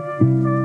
Música